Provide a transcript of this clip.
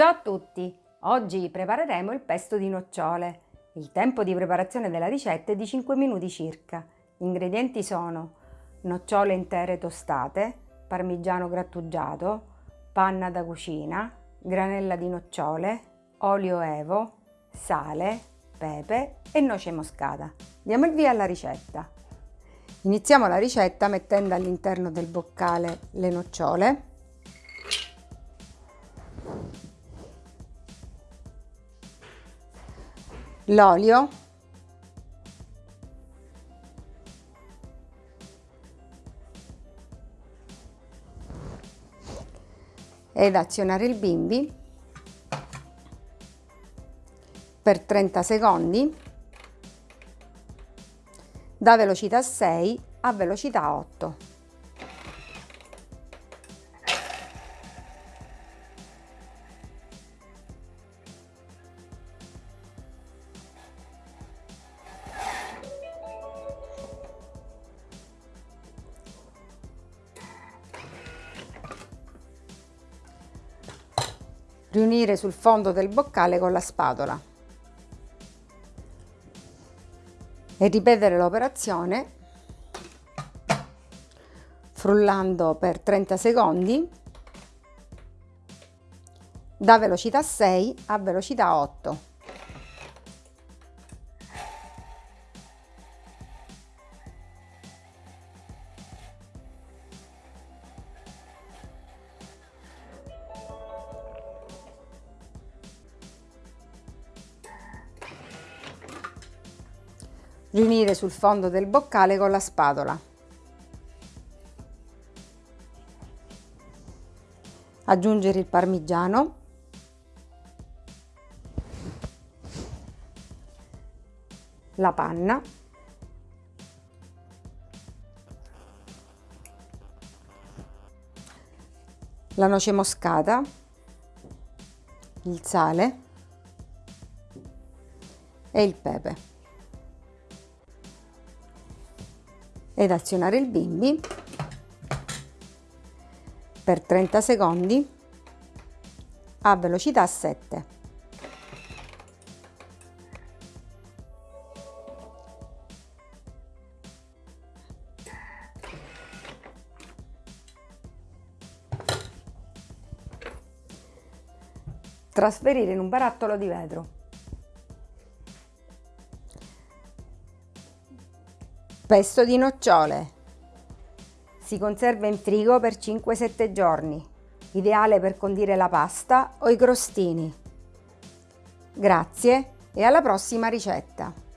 Ciao a tutti! Oggi prepareremo il pesto di nocciole. Il tempo di preparazione della ricetta è di 5 minuti circa. Gli ingredienti sono nocciole intere tostate, parmigiano grattugiato, panna da cucina, granella di nocciole, olio evo, sale, pepe e noce moscata. Diamo il via alla ricetta. Iniziamo la ricetta mettendo all'interno del boccale le nocciole l'olio. Ed azionare il bimbi. Per 30 secondi. Da velocità 6 a velocità 8. Riunire sul fondo del boccale con la spatola e ripetere l'operazione frullando per 30 secondi da velocità 6 a velocità 8. Riunire sul fondo del boccale con la spatola. Aggiungere il parmigiano. La panna. La noce moscata. Il sale e il pepe. Ed azionare il bimbi per 30 secondi a velocità 7. Trasferire in un barattolo di vetro. Pesto di nocciole. Si conserva in frigo per 5-7 giorni, ideale per condire la pasta o i crostini. Grazie e alla prossima ricetta!